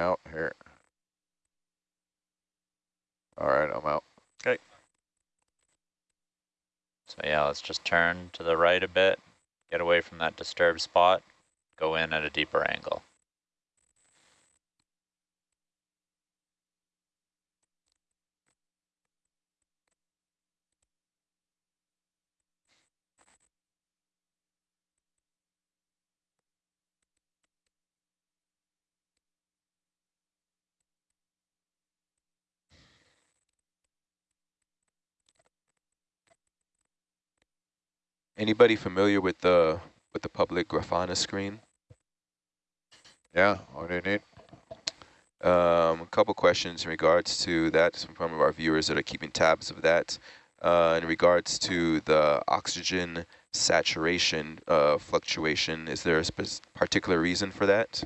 out here. All right, I'm out. Okay. So yeah, let's just turn to the right a bit, get away from that disturbed spot, go in at a deeper angle. Anybody familiar with the with the public Grafana screen? Yeah, what do you need? Um, a couple questions in regards to that from some of our viewers that are keeping tabs of that. Uh, in regards to the oxygen saturation uh, fluctuation, is there a particular reason for that?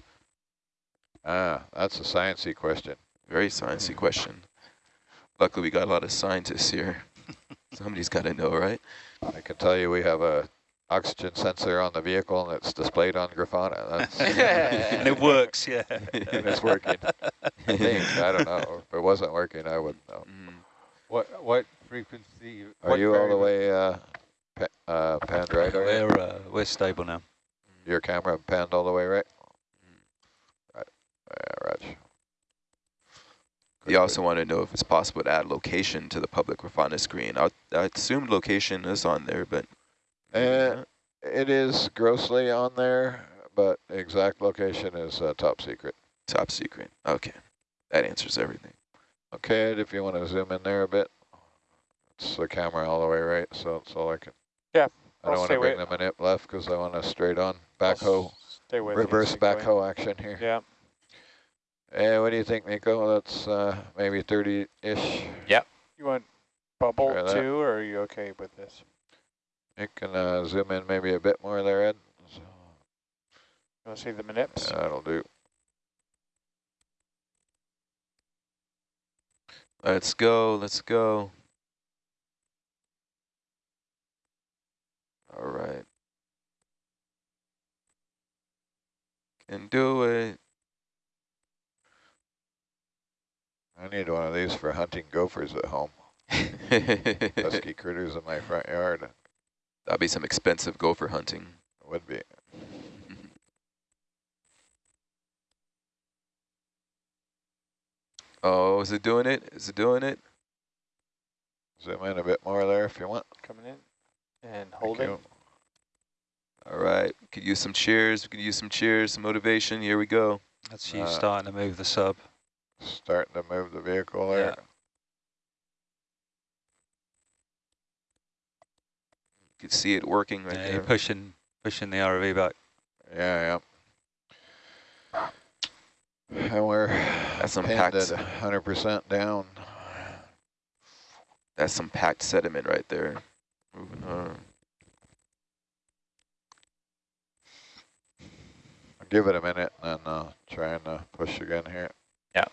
Ah, that's a sciencey question. Very sciencey question. Luckily, we got a lot of scientists here. Somebody's got to know, right? I can tell you we have a oxygen sensor on the vehicle and it's displayed on Grafana. and it works, yeah. and it's working. I think, I don't know. If it wasn't working, I wouldn't know. Mm. What what frequency? Are what you all the way uh, pa uh, panned right? We're, uh, we're stable now. Your camera panned all the way right? Right. Yeah, Raj. You also want to know if it's possible to add location to the public Grafana screen. I, I assumed location is on there, but... Uh, it is grossly on there, but exact location is uh, top secret. Top secret. Okay. That answers everything. Okay, if you want to zoom in there a bit. It's the camera all the way right, so that's all I can. Yeah. I don't want to bring the manip left because I want to straight on backhoe, reverse backhoe action here. Yeah. Hey, what do you think, Nico? That's uh, maybe 30-ish. Yep. You want bubble too, or are you okay with this? You can uh, zoom in maybe a bit more there, Ed. So. You want to see the manips? Yeah, that'll do. Let's go, let's go. All right. Can do it. I need one of these for hunting gophers at home. Pesky critters in my front yard. That'd be some expensive gopher hunting. It would be. oh, is it doing it? Is it doing it? Zoom in a bit more there if you want. Coming in and holding. All right, could use some cheers. We could use some cheers, some motivation. Here we go. That's you uh, starting to move the sub. Starting to move the vehicle there. Yeah. You can see it working right yeah, there. You're pushing, pushing the ROV back. Yeah, yeah. And we're That's some packed 100% down. That's some packed sediment right there. Moving on. I'll give it a minute and uh, try and uh, push again here. Yeah.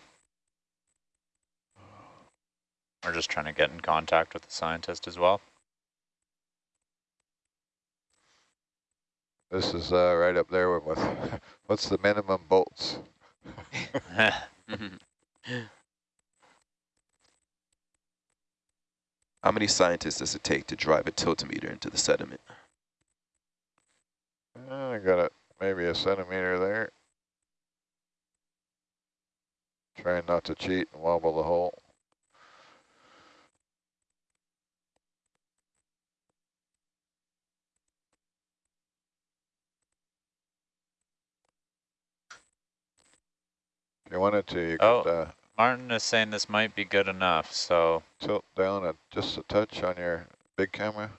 We're just trying to get in contact with the scientist as well. This is uh, right up there with, what's the minimum bolts? How many scientists does it take to drive a tiltometer into the sediment? Uh, I got it, maybe a centimeter there. Trying not to cheat and wobble the hole. You wanted to, you oh, could, uh, Martin is saying this might be good enough, so... Tilt down a, just a touch on your big camera.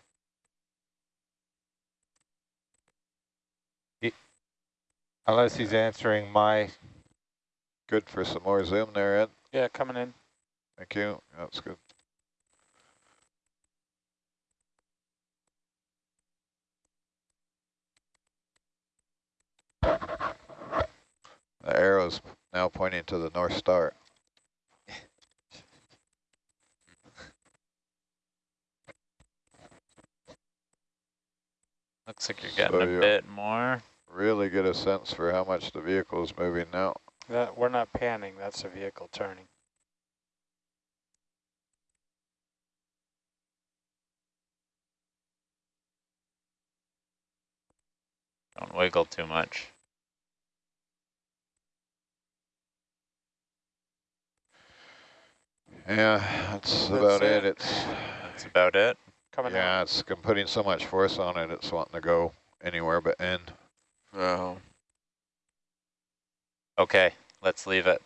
He, unless he's answering my... Good for some more zoom there, Ed. Yeah, coming in. Thank you. That's good. The arrow's now pointing to the North Star. Looks like you're getting so a bit more. Really get a sense for how much the vehicle is moving now. That, we're not panning, that's a vehicle turning. Don't wiggle too much. Yeah, that's That's about it. it. It's That's about it. Coming out. yeah, it's I'm putting so much force on it. It's wanting to go anywhere but in. Oh, Okay, let's leave it.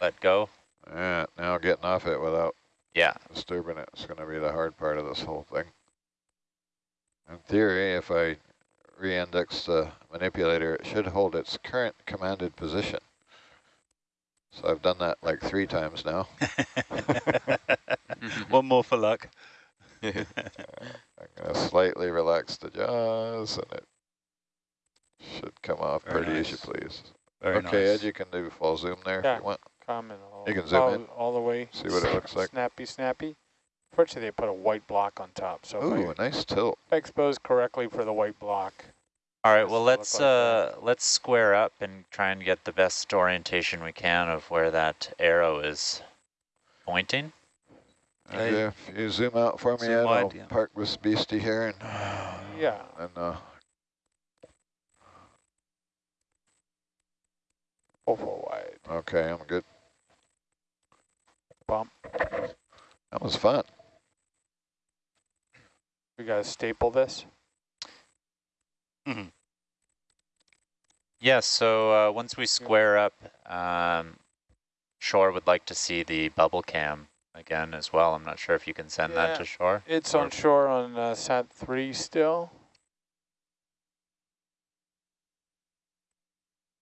Let go. Yeah, now getting off it without Yeah, disturbing it is going to be the hard part of this whole thing. In theory, if I re-index the manipulator, it should hold its current commanded position. So I've done that like three times now. One more for luck. I'm going to slightly relax the jaws, and it should come off Very pretty as you please. Very okay, nice. Ed, you can do full zoom there Yeah. if you want. Coming all, You can zoom all, in. all the way. See what it looks like. Snappy, snappy. Fortunately, they put a white block on top, so Ooh, if nice tilt. exposed correctly for the white block. All right, well, let's like uh, let's square up and try and get the best orientation we can of where that arrow is pointing. Okay. Okay, if you zoom out for me, Zoom wide, I'll yeah. park this beastie here and Yeah. and uh, Full, full wide. okay, I'm good. Bump. That was fun. We got to staple this. Mhm. Yeah, so uh, once we square up, um, Shore would like to see the bubble cam again as well. I'm not sure if you can send that to Shore. It's on shore on uh, Sat 3 still.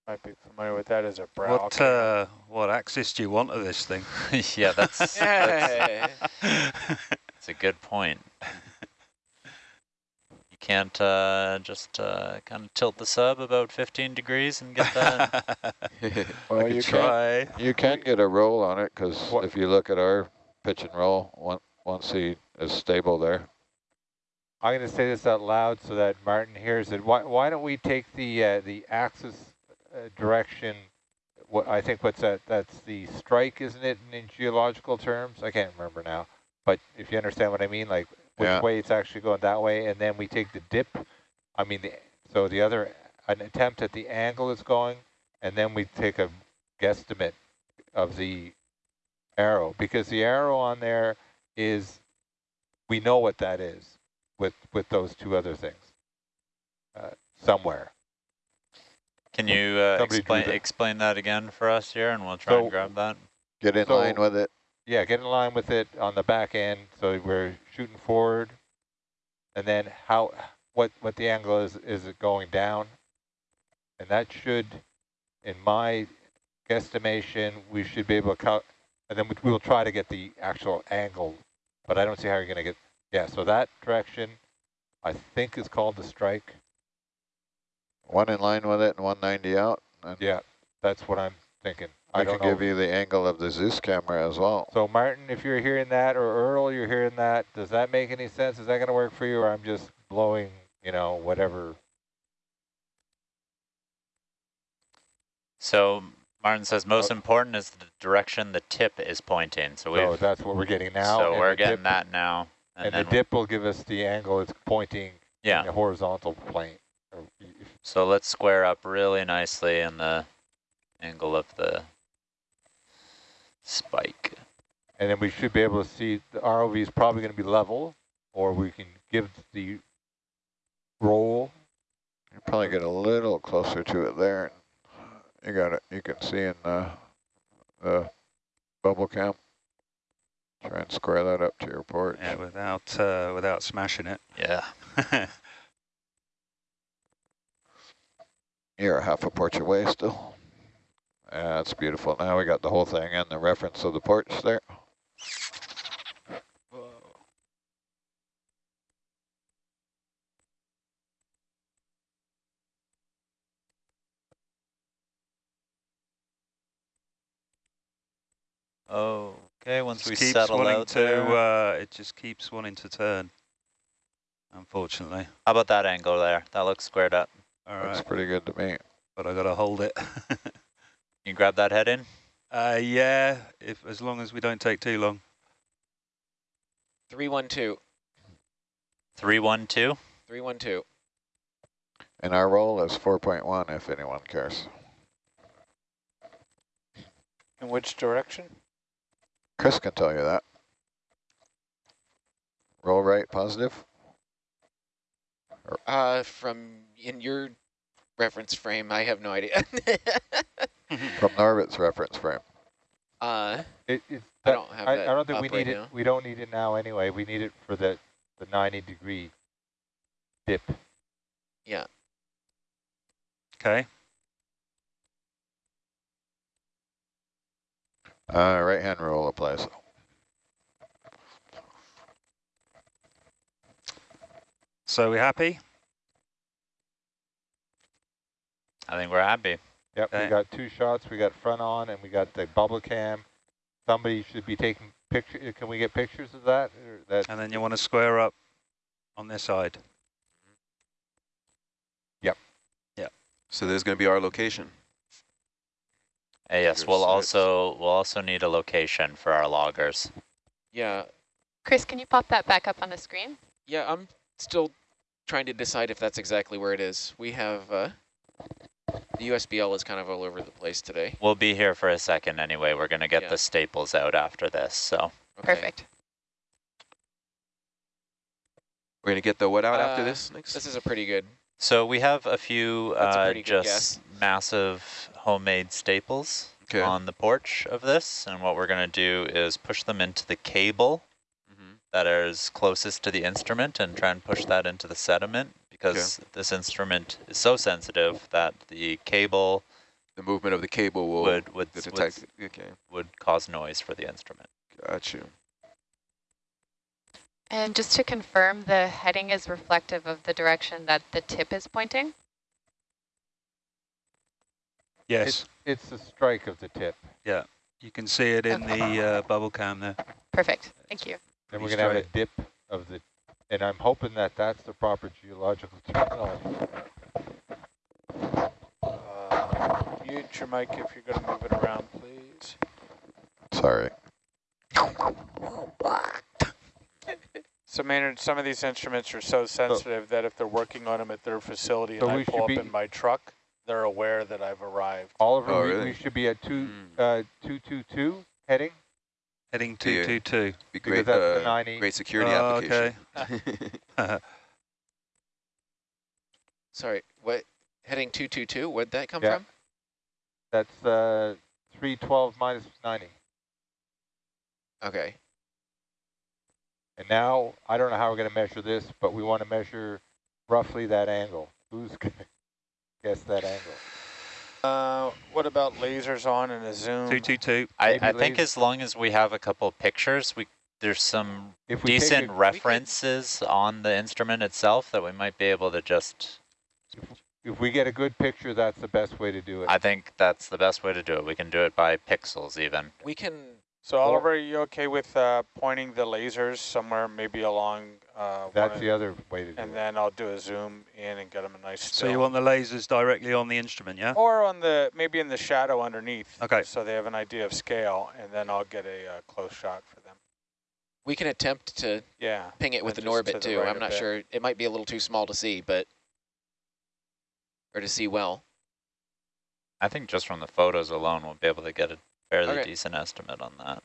Might be familiar with that as a brow. What cam. uh, what axis do you want of this thing? yeah, that's, that's that's a good point. You can't uh, just uh, kind of tilt the sub about 15 degrees and get that. Well, you could can try. you can get a roll on it because if you look at our pitch and roll, one, once he is stable there, I'm going to say this out loud so that Martin hears it. Why, why don't we take the uh, the axis uh, direction? What I think what's that? That's the strike, isn't it, in, in geological terms? I can't remember now. But if you understand what I mean, like which Yeah. way it's actually going that way, and then we take the dip. I mean, the, so the other an attempt at the angle is going, and then we take a guesstimate of the arrow because the arrow on there is we know what that is with with those two other things uh, somewhere. Can you uh, explain that. explain that again for us here, and we'll try So- and grab that. get in So- line with it. Yeah, get in line with it on the back end, so we're shooting forward, and then how what what the angle is is it going down, and that should, in my guesstimation, we should be able to count, and then we, we'll try to get the actual angle, but I don't see how you're going to get. Yeah, so that direction, I think is called the strike. One in line with it and 190 out. And Yeah, that's what I'm thinking. I, I can give you the angle of the Zeus camera as well. So Martin, if you're hearing that, or Earl, you're hearing that, does that make any sense? Is that going to work for you, or I'm just blowing, you know, whatever? So Martin says most oh. important is the direction the tip is pointing. So we So that's what we're getting now. so and we're getting dip, that now, and, And, the dip will give us the angle it's pointing yeah. in the horizontal plane. So let's square up really nicely in the angle of the spike. And then we should be able to see the ROV is probably going to be level, or we can give the roll. You probably get a little closer to it there. You got it. You can see in uh, the bubble cam. Try and square that up to your port. Yeah, without uh, without smashing it. Yeah. You're a half a porch away still. Yeah, that's beautiful. Now we got the whole thing and the reference of the porch there. Oh, Okay, once Just we keeps settle wanting out to, there. uh, it just keeps wanting to turn. Unfortunately. How about that angle there? That looks squared up. All Looks pretty good to me. but I gotta hold it. You grab that head in? Uh, yeah, if as long as we don't take too long. 312. 312? 312. And our roll is 4.1 if anyone cares. In which direction? Chris can tell you that. Roll right positive. Uh, from in your reference frame, I have no idea. From Norbit's reference frame. uh, It, it's I don't have I, I don't think we up right need it. now. We don't need it now anyway. We need it for the the 90 degree dip. Yeah. Okay. Uh, right hand rule applies. So we happy? I think we're happy. Yep, Okay. we got two shots. We got front on, and we got the bubble cam. Somebody should be taking pictures. Can we get pictures of that? Or that And then you want to square up on this side. Yep. Yep. So there's going to be our location. Uh, yes, Your we'll sites. also we'll also need a location for our loggers. yeah, Chris, can you pop that back up on the screen? yeah, I'm still trying to decide if that's exactly where it is. We have, uh, the USBL is kind of all over the place today. We'll be here for a second anyway. We're going to get Yeah. the staples out after this. So Okay. Perfect. We're going to get the what out after Uh, this next? This is a pretty good, so we have a few That's a uh, pretty good just massive homemade staples Okay. on the porch of this. And what we're going to do is push them into the cable Mhm. that is closest to the instrument and try and push that into the sediment because this instrument is so sensitive that the cable The movement of the cable will would would, would detect. Okay, would cause noise for the instrument. got you. And just to confirm, the heading is reflective of the direction that the tip is pointing? Yes. it's the strike of the tip. Yeah, you can see it in the uh, bubble cam there. Perfect. Thank you. Then we're gonna have a dip of the, and I'm hoping that that's the proper geological terminology. Uh, mute your mic if you're going to move it around, please. Sorry. So Maynard, some of these instruments are so sensitive that if they're working on them at their facility So and I pull up in my truck, they're aware that I've arrived. Oliver, Oh, we, really? we should be at two, Mm. uh, two, two, two heading Yeah. Heading 222. Be great, that's the uh, great security Oh, application. sorry, what, heading 222, where'd that come Yeah. from? That's uh, 312 minus 90. Okay, And now, I don't know how we're going to measure this, but we want to measure roughly that angle. Who's going to guess that angle? Uh, what about lasers on and a zoom? 222. I, I think as long as we have a couple pictures, we there's some If we decent a- references on the instrument itself that we might be able to just. If we get a good picture, that's the best way to do it. I think that's the best way to do it. We can do it by pixels even. we can, So Oliver, are you okay with uh, pointing the lasers somewhere maybe along uh, That's the other way to do and it. And then I'll do a zoom in and get them a nice So still. you want the lasers directly on the instrument, yeah? or on the maybe in the shadow underneath. Okay. So they have an idea of scale, and then I'll get a uh, close shot for them. we can attempt to Yeah. ping it with an just to orbit too. right I'm not bit. sure, it might be a little too small to see, but, or to see well. I think just from the photos alone, we'll be able to get a fairly Okay. decent estimate on that.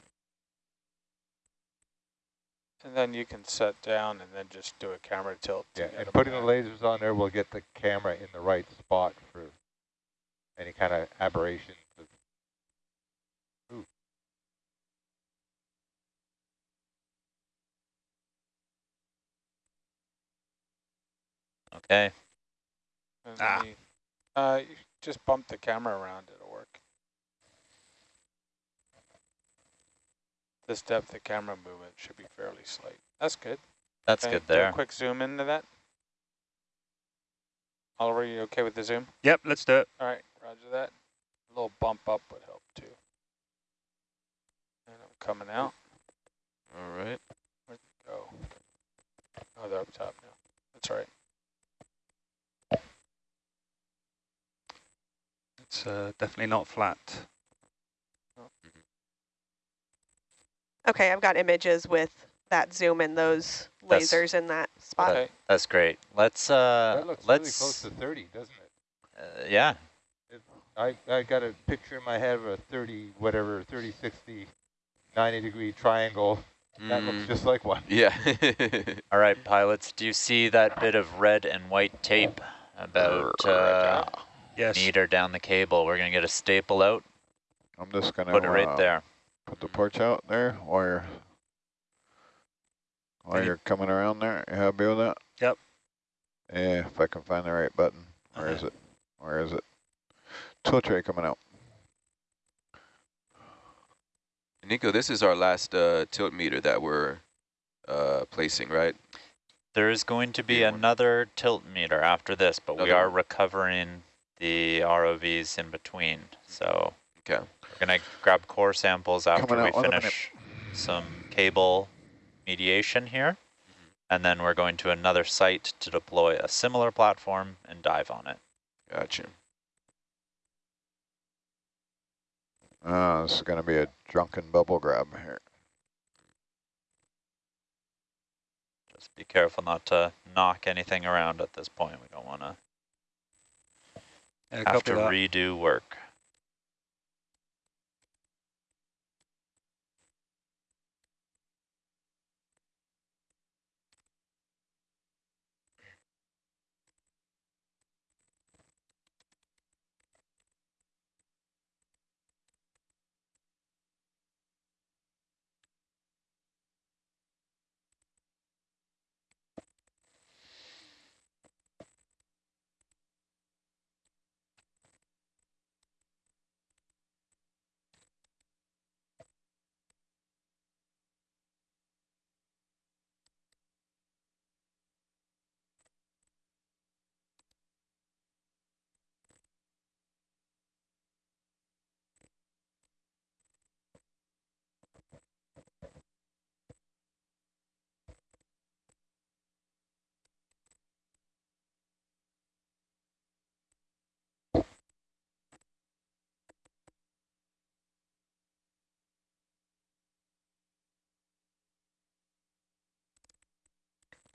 And then you can set down and then just do a camera tilt. Yeah, get and 'em putting the lasers on there will get the camera in the right spot for any kind of aberration. Ooh. Okay. Ah. then you- uh, you just bump the camera around, it'll work. This depth of camera movement should be fairly slight. That's good. That's Okay, good do a there. quick zoom into that. Oliver, you okay with the zoom? Yep, let's do it. All right, roger that. A little bump up would help too. And I'm coming out. All right. Where'd they go? Oh, they're up top now. That's all right. It's uh, definitely not flat. Okay, I've got images with that zoom and those That's- lasers in that spot. Okay. That's great. Let's uh, That looks really let's close to 30, doesn't it? uh, yeah. I, I got a picture in my head of a 30, whatever, 30, 60, 90 degree triangle. That looks Mm, just like one. yeah. All right, pilots. Do you see that bit of red and white tape about uh, Yes. meter down the cable? We're gonna get a staple out, I'm just gonna put it right uh, there. Put the porch out there while you're while Any- you're coming around there. You happy with that? Yep. Yeah, if I can find the right button. Where is it? Where is it? Tool tray coming out. Nico, this is our last uh, tilt meter that we're uh, placing, right? There is going to be Yeah, one. another tilt meter after this, but we are recovering the ROVs in between. So Okay. We're gonna grab core samples after we out, one minute. finish some cable mediation here. And then we're going to another site to deploy a similar platform and dive on it. Gotcha. Uh, this is gonna be a drunken bubble grab here. Just be careful not to knock anything around at this point. We don't want to have to redo work.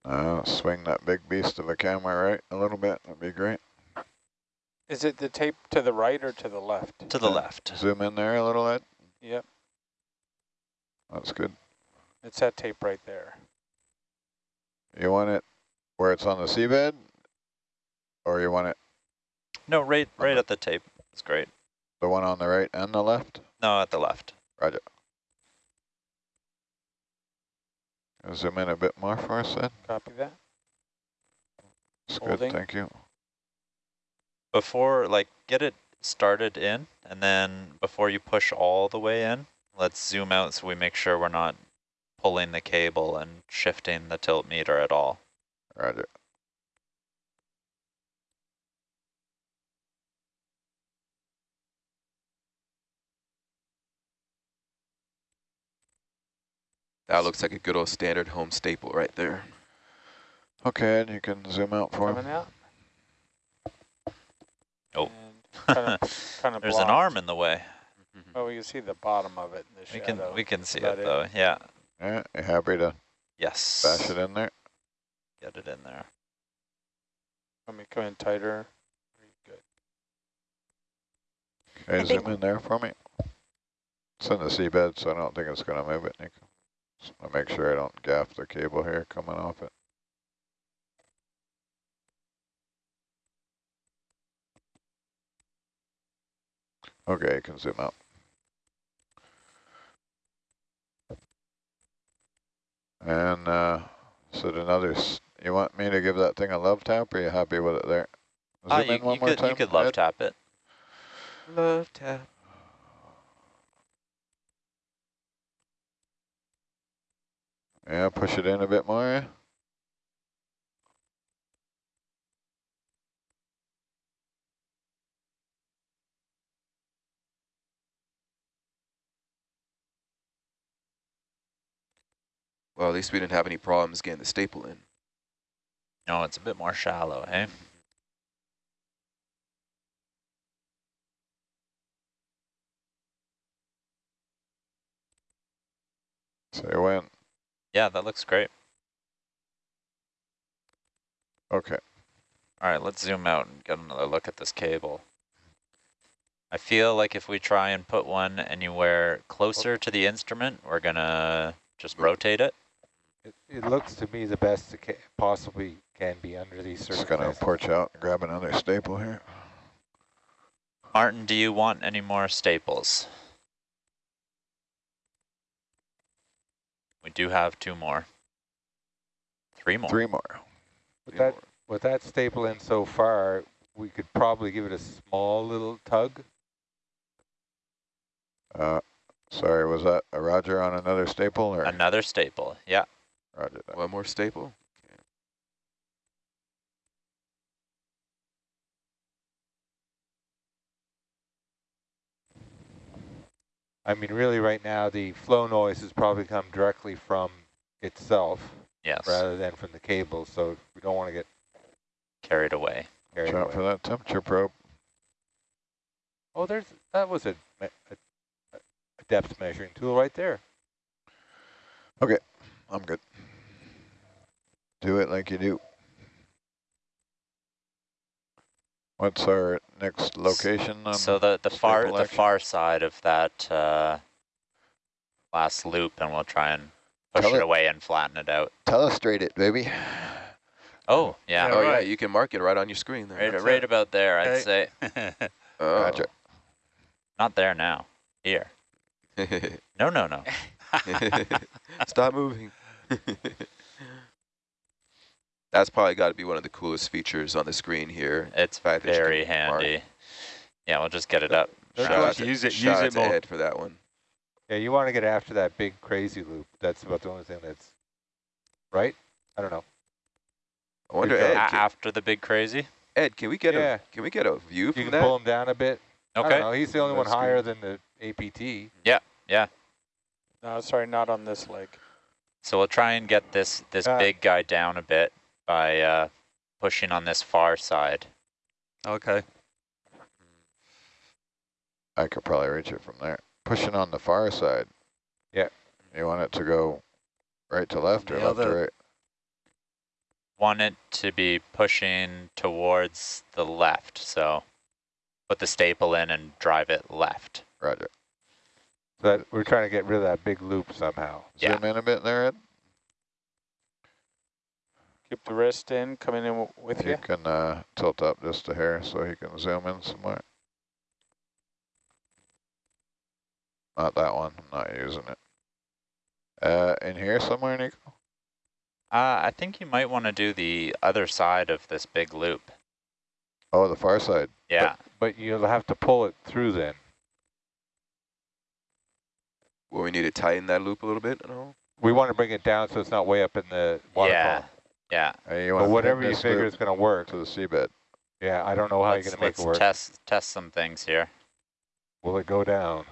Uh, swing that big beast of a camera right a little bit. That'd be great. Is it the tape to the right or to the left? To the Uh, left. Zoom in there a little, Ed. Yep, That's good. it's that tape right there. You want it where it's on the seabed, or you want it No, right, right at the tape. It's great. the one on the right and the left? No, at the left. Roger. Zoom in a bit more for us, Ed. Copy that. It's good, thank you. Before, like, get it started in, and then before you push all the way in, let's zoom out so we make sure we're not pulling the cable and shifting the tilt meter at all. Roger. That looks like a good old standard home staple right there. Okay, and you can zoom out for Coming him. out. Oh. Kind of, kind of There's an arm in the way. Oh, we can see the bottom of it in the We shadow. can we can see it it. though. Yeah. Yeah, you happy to Yes. bash it in there? Get it in there. Let me come in tighter. Good. Okay, I zoom in there for me. It's in the seabed, so I don't think it's going to move it, Nico. Just want to make sure I don't gaff the cable here coming off it. Okay, you can zoom out. And uh, so another, s- you want me to give that thing a love tap, or are you happy with it there? Zoom Ah, you, in one you more could time, you could love Ed. tap it. Love tap. Yeah, push it in a bit more. Well, at least we didn't have any problems getting the staple in. No, it's a bit more shallow, hey? Say when. Yeah, that looks great. Okay. All right, let's zoom out and get another look at this cable. I feel like if we try and put one anywhere closer to the instrument, we're gonna just rotate it. It, it looks to me the best it ca possibly can be under these circumstances. Just gonna circumstances. porch out and grab another staple here. Martin, do you want any more staples? We do have two more. Three more. Three more. With that, with that staple in so far, we could probably give it a small little tug. Uh, sorry, was that a Roger on another staple or? Another staple, yeah. Roger that. One more staple. I mean, really right now, the flow noise has probably come directly from itself Yes, rather than from the cable, so we don't want to get carried away. carried Watch out away. for that temperature probe. Oh, there's, that was a, a, a depth measuring tool right there. Okay, I'm good. Do it like you do. What's our next location? on So the the far staple the far side of that uh, last loop, and we'll try and push Tell it it- away and flatten it out. Telestrate it, baby. Oh yeah, Yeah, oh yeah, you can mark it right on your screen there. right, That's right it. about there. I'd Okay. say Oh. Roger. not there now. Here. No, no, no. Stop moving. That's probably got to be one of the coolest features on the screen here. It's fact that you very can mark. handy. Yeah, we'll just get it up. Shout out to- Use it- shout use out it to more. Ed for that one. Yeah, you want to get after that big crazy loop. That's about the only thing that's, right? I don't know. I wonder, Ed, after the big crazy. Ed, can we get Yeah. a can we get a view You from can pull him down a bit. I Okay. don't know. He's the only one higher good. than the APT. Yeah. Yeah. No, sorry, not on this leg. So we'll try and get this this Uh, big guy down a bit by uh, pushing on this far side. Okay. I could probably reach it from there. Pushing on the far side. Yeah. You want it to go right to left or The left to right? Want it to be pushing towards the left. So put the staple in and drive it left. Roger. So that we're trying to get rid of that big loop somehow. Yeah. Zoom in a bit there, Ed. Keep the wrist in, coming in with You you. can uh, tilt up just a hair so he can zoom in somewhere. Not that one. I'm not using it. Uh, in here somewhere, Nico? Uh, I think you might want to do the other side of this big loop. Oh, the far side. Yeah. But you'll have to pull it through then. Well, we need to tighten that loop a little bit. No. We want to bring it down so it's not way up in the water yeah. Column. Yeah. Uh, you But whatever you figure is going to work. to the seabed. Yeah, I don't know how let's you're going to make let's it work. test test some things here. Will it go down?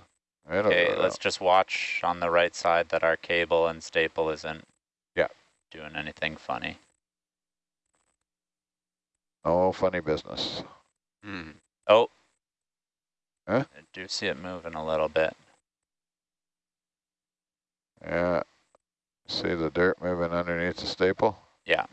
It'll Okay, go let's down. just watch on the right side that our cable and staple isn't Yeah. doing anything funny. Oh, funny business. Hmm. Oh. Huh? I do see it moving a little bit. Yeah. See the dirt moving underneath the staple? Yeah.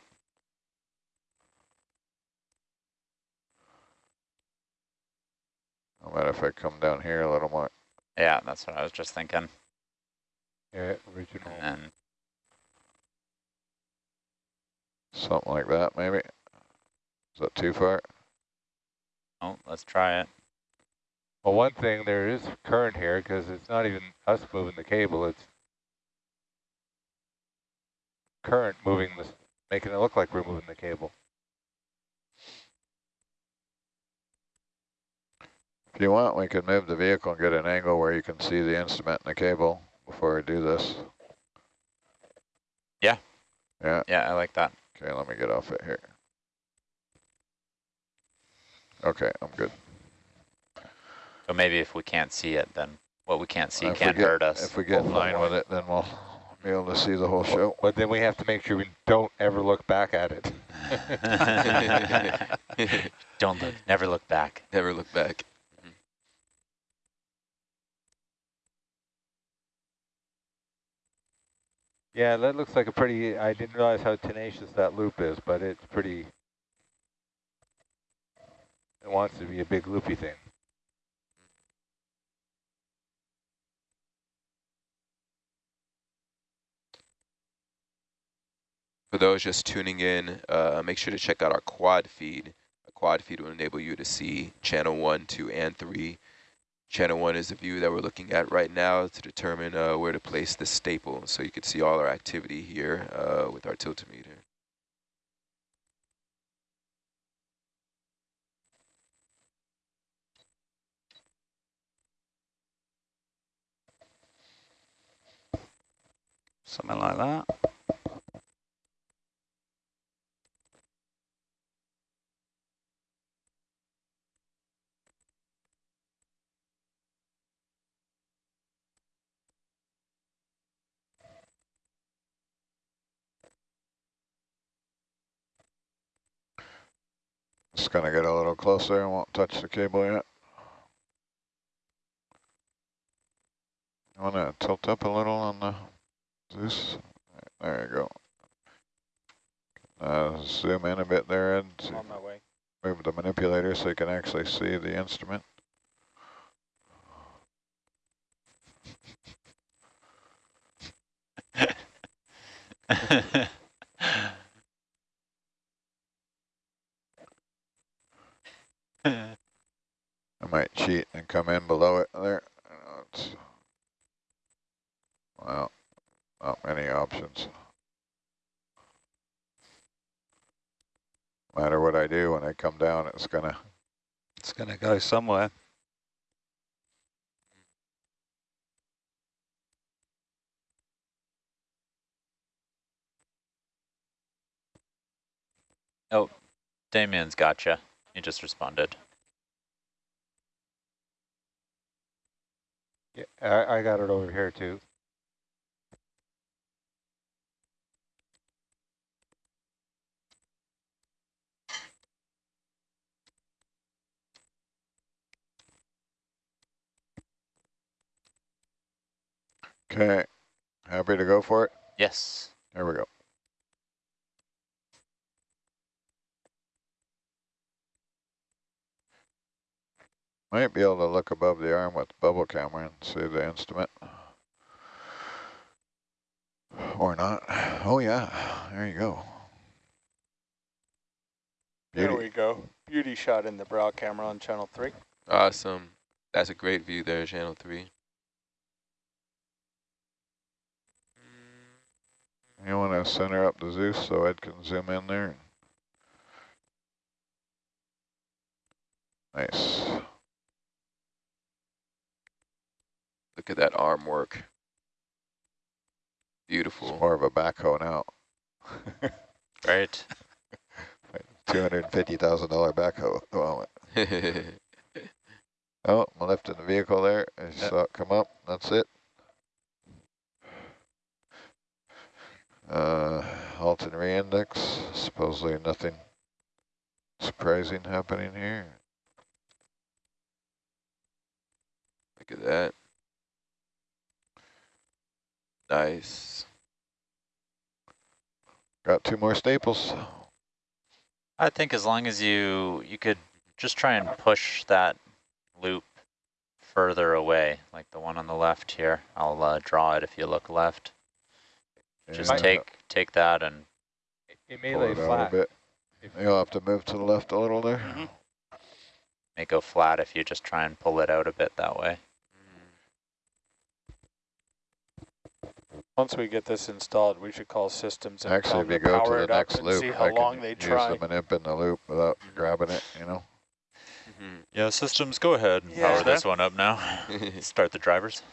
How about if I come down here a little more? Yeah, that's what I was just thinking. Yeah, original. And Something like that, maybe? Is that too far? oh, let's try it. Well, one thing, there is current here because it's not even us moving the cable. It's current moving this, making it look like we're moving the cable. If you want, we could move the vehicle and get an angle where you can see the instrument and the cable before we do this. Yeah. Yeah, Yeah, I like that. okay, let me get off it here. Okay, I'm good. So maybe if we can't see it, then what we can't see If can't get- hurt us. If we get in line with it, then we'll be able to see the whole show. But then we have to make sure we don't ever look back at it. Don't look, never look back. Never look back. Yeah, that looks like a pretty, I didn't realize how tenacious that loop is, but it's pretty, it wants to be a big loopy thing. For those just tuning in, uh, make sure to check out our quad feed. A quad feed will enable you to see channel 1, 2, and 3. Channel 1 is the view that we're looking at right now to determine uh, where to place the staple. So you can see all our activity here uh, with our tiltometer. Something like that. Just gonna get a little closer and won't touch the cable yet. I wanna tilt up a little on the Zeus. There you go. Uh, zoom in a bit there, Ed. I'm on my way. Move the manipulator so you can actually see the instrument. I might cheat and come in below it there. It's- Well, not many options. Matter what I do, when I come down, it's gonna, It's going to go somewhere. Oh, Damien's gotcha. He just responded. I, I got it over here too. okay, happy to go for it? Yes. There we go. Might be able to look above the arm with the bubble camera and see the instrument. Or not. Oh yeah, there you go. There we go. Beauty shot in the brow camera on channel 3. Awesome. That's a great view there, channel 3. You want to center up the Zeus so Ed can zoom in there? Nice. Look at that arm work. It's Beautiful. more of a backhoe now. Right. $250,000 backhoe at the moment. Oh, I'm lifting the vehicle there. I Yep. saw it come up. That's it. Uh, halt and re-index. Supposedly nothing surprising happening here. Look at that. Nice. Got two more staples. I think as long as you you could just try and push that loop further away, like the one on the left here. I'll uh, draw it if you look left. Just And, take take that and It, it may pull lay it out a flat. bit. If- You'll have to move to the left a little there. Mhm. make go flat if you just try and pull it out a bit that way. Once we get this installed, we should call systems and Actually, if you go to power the it up next and loop, see how I long can they use try. the manip in the loop without grabbing it, you know? Mhm. Yeah, systems, go ahead and Yeah. power this one up now. Start the drivers.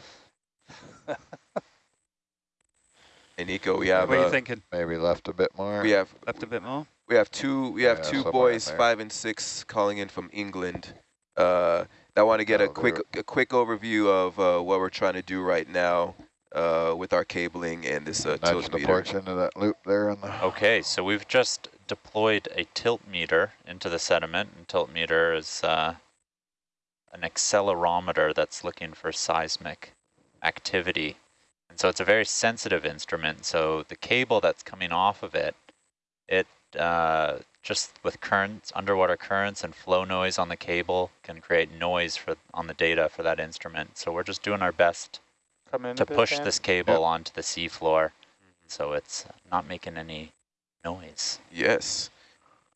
Hey Nico, we have what are you uh, thinking? Maybe left a bit more. we have Left a bit more? we have two we have Yeah, two boys five and six calling in from England. Uh, that want to get a quick a quick overview of uh, what we're trying to do right now uh, with our cabling and this uh, Nudge tilt the meter. porch into that loop there on the. Okay, so we've just deployed a tilt meter into the sediment, and tilt meter is uh, an accelerometer that's looking for seismic activity. And so it's a very sensitive instrument. So the cable that's coming off of it, it uh, just with currents, underwater currents and flow noise on the cable can create noise for on the data for that instrument. So we're just doing our best Come in to a bit, push Dan. this cable onto the seafloor so it's not making any noise. Yes.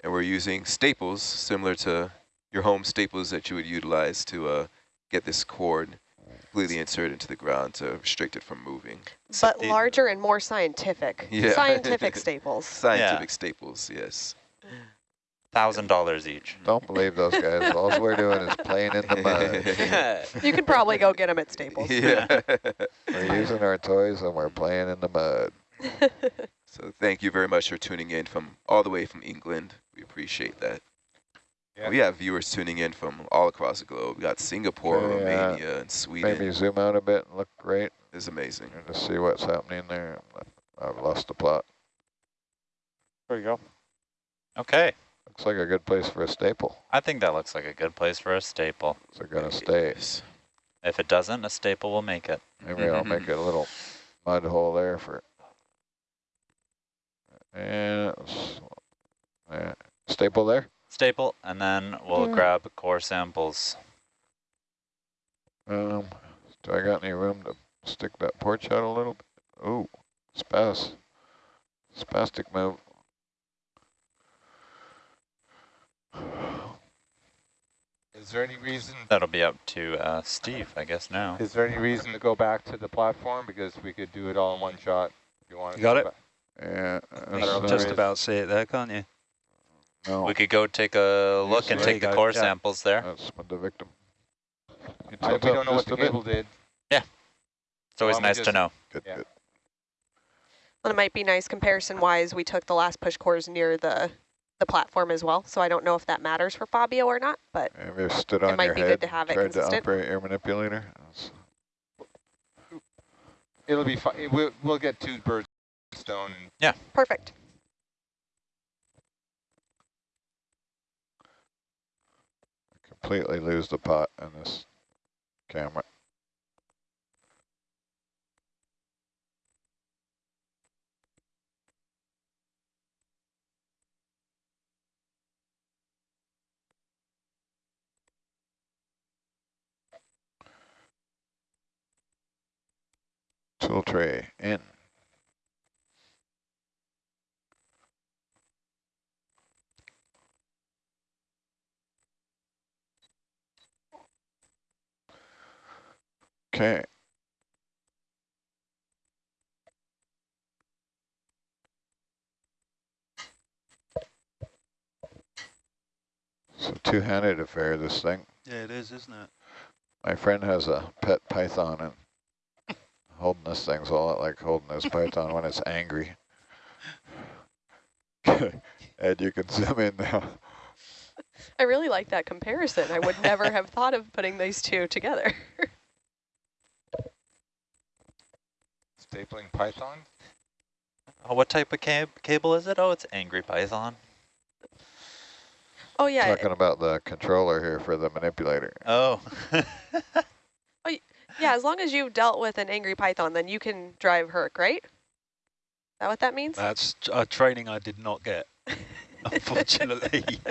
And we're using staples similar to your home staples that you would utilize to uh, get this cord completely inserted into the ground to restrict it from moving. But the- larger and more scientific. Yeah. Scientific staples. Scientific staples, yes. Thousand dollars each. Don't believe those guys. All we're doing is playing in the mud. You could probably go get them at Staples. yeah. We're using our toys and we're playing in the mud. so thank you very much for tuning in from all the way from England. We appreciate that. Yeah. We have viewers tuning in from all across the globe. We got Singapore, Yeah. Romania, and Sweden. Maybe zoom out a bit and look great It's amazing. and just see what's happening there. I've lost the plot. There you go. Okay. Looks like a good place for a staple. I think that looks like a good place for a staple. Is it gonna stay? If it doesn't, a staple will make it. Maybe I'll make a little mud hole there for. And it's- yeah, staple there. Staple, and then we'll Yeah. grab core samples. Um, do I got any room to stick that porch out a little bit? Oh, spas, spastic move. Is there any reason, That'll be up to uh, Steve, I guess, now. is there any reason to go back to the platform? Because we could do it all in one shot if you want. You got it? Yeah, don't know uh, Just about see it there, can't you? no, We could go take a look and take the go, core yeah. samples there. that's the victim. I, we don't know what the a bit. cable did. Yeah. It's always Why don't nice to know. Good, Yeah. good. Well, it might be nice comparison-wise. We took the last push cores near the the platform as well, so I don't know if that matters for Fabio or not. But Have you stood It might your be good to have it tried to consistent. operate your manipulator? It'll be fine. We'll, we'll get two birds with one stone. and perfect. completely lose the pot in this camera. Tool tray in. Okay. So two-handed affair, this thing. Yeah, it is, isn't it? My friend has a pet python and holding this thing's a lot like holding this python when it's angry. Ed, you can zoom in now. I really like that comparison. I would never have thought of putting these two together. Stapling python? Oh, what type of cab cable is it? Oh, it's Angry Python. oh yeah, Talking about the controller here for the manipulator. Oh. yeah. As long as you've dealt with an angry python, then you can drive Herc, right? Is that what that means? That's a training I did not get, unfortunately.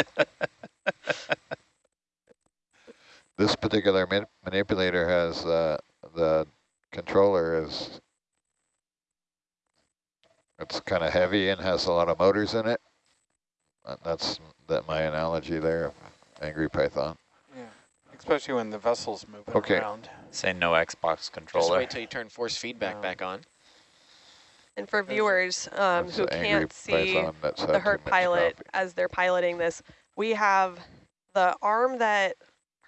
This particular man manipulator has uh, the controller is it's kind of heavy and has a lot of motors in it. Uh, That's that my analogy there Angry Python. Yeah. Especially when the vessel's moving Okay. around. Say no Xbox controller. Just wait till you turn force feedback No. back on. And for viewers um, who can't see Python that's had the too Herc pilot coffee. as they're piloting this, we have the arm that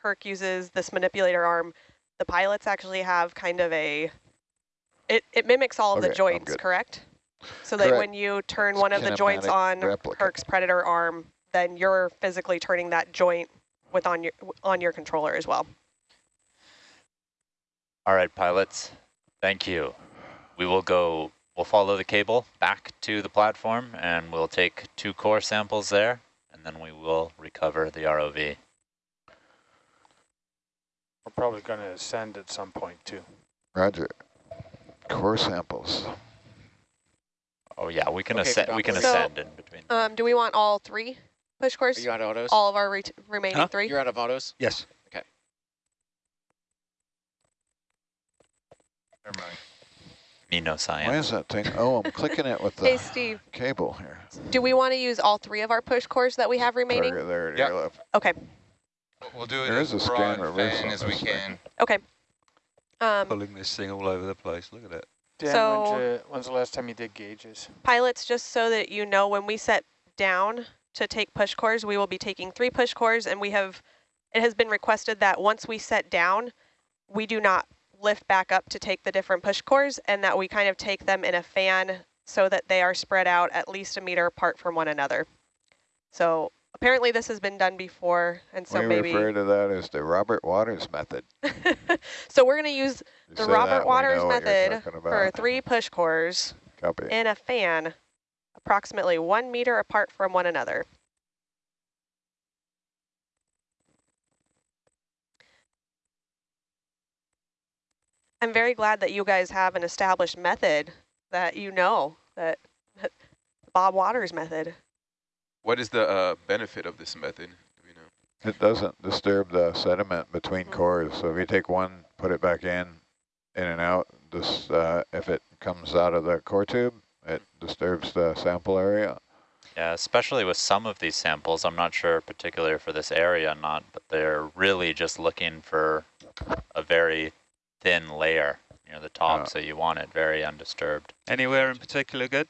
Herc uses, this manipulator arm. The pilots actually have kind of a, it, it mimics all of the joints, correct? So that Correct. when you turn It's one of the joints on replica. Herc's Predator arm, then you're physically turning that joint with on your on your controller as well. All right, pilots. Thank you. We will go, we'll follow the cable back to the platform and we'll take two core samples there and then we will recover the ROV. We're probably going to ascend at some point too. Roger. core samples. Oh yeah, we can Okay, ascend. We can So- ascend in between. Um, do we want all three push Are cores? you out of autos? All of our re remaining Huh? three? You're out of autos? Yes. Never mind. Me no Why is that thing? Oh, I'm clicking it with Hey, the Steve, cable here. do we want to use all three of our push cores that we have remaining? Target there to Yep. left. Okay, We'll do it There as is a broad scan reverse as we this thing. can. okay. Um, Pulling this thing all over the place. Look at it. Dan, So- when's, you- when's the last time you did gauges? pilots, just so that you know, when we set down to take push cores, we will be taking three push cores, and we have, it has been requested that once we set down, we do not lift back up to take the different push cores, and that we kind of take them in a fan so that they are spread out at least a meter apart from one another. So apparently this has been done before, and so we maybe, refer to that as the Robert Waters method. so we're going to use You the Robert Waters know what you're method for three push cores Copy. in a fan approximately one meter apart from one another. I'm very glad that you guys have an established method that you know, that, that Bob Waters method. What is the uh, benefit of this method? Do we know? It doesn't disturb the sediment between Mm. cores. So if you take one, put it back in, in and out, this, uh, if it comes out of the core tube, it disturbs the sample area. Yeah, especially with some of these samples. I'm not sure particularly for this area or not, but they're really just looking for a very thin layer near the top, Yeah. so you want it very undisturbed. Anywhere in particular good?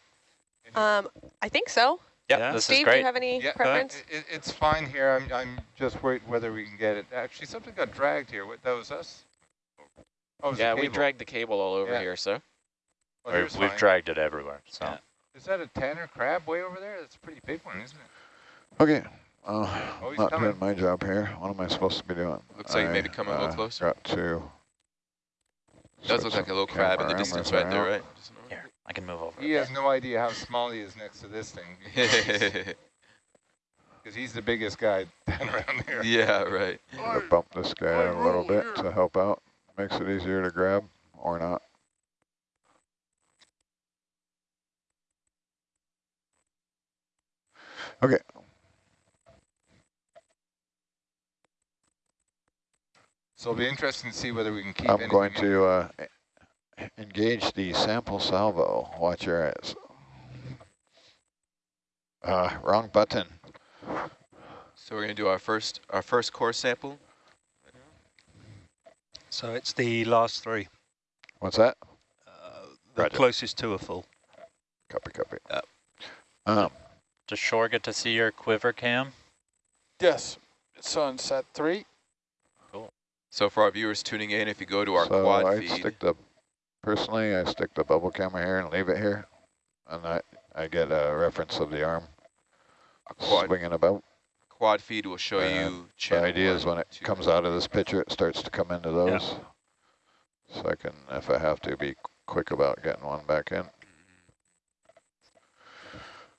Um, I think so. Yep, Yeah. this Steve, is do you have any Yeah, preference? It, it- it's fine here. I'm, I'm just worried whether we can get it. Actually, something got dragged here. What, that was us? Oh, was Yeah, we dragged the cable all over Yeah. here, so. Oh, We've, fine. dragged it everywhere. So Yeah. Is that a tanner crab way over there? That's a pretty big one, isn't it? Okay. Uh, Oh, not coming. doing my job here. What am I supposed to be doing? Looks like I, maybe coming a little uh, closer. Got to. Does switch look like a little crab in the distance right there, right? Here, I can move over. He has no idea how small he is next to this thing. Because he's the biggest guy down around here. yeah, right. I'm gonna bump this guy a little bit to help out. Makes it easier to grab or not. Okay, So it'll be interesting to see whether we can keep I'm going to uh, engage the sample salvo. Watch your eyes. Uh, wrong button. So we're gonna do our first our first core sample. So it's the last three. What's that? Uh, the Roger. closest two are full. Copy, copy. Yep. Um, Does Shore get to see your quiver cam? Yes, it's on set three. So for our viewers tuning in, if you go to our so quad I feed, stick the, personally, I stick the bubble camera here and leave it here. And I, I get a reference of the arm quad swinging about. quad feed will show And you The channel idea is when it two, comes out of this picture, it starts to come into those. So I can, if I have to, be quick about getting one back in.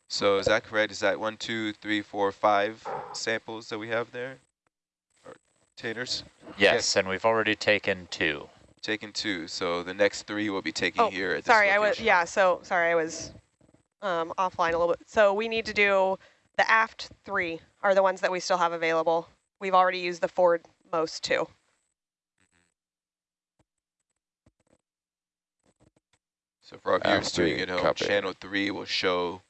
So is that correct? Is that one, two, three, four, five samples that we have there? Or taters? Yes, and we've already taken two. Taken two. So the next three will be taken Oh, here at this Sorry, I was, yeah, so, sorry, I was um, offline a little bit. So we need to do, the aft three are the ones that we still have available. We've already used the forward most two. So for our viewers three, tuning at home, copy. channel three will show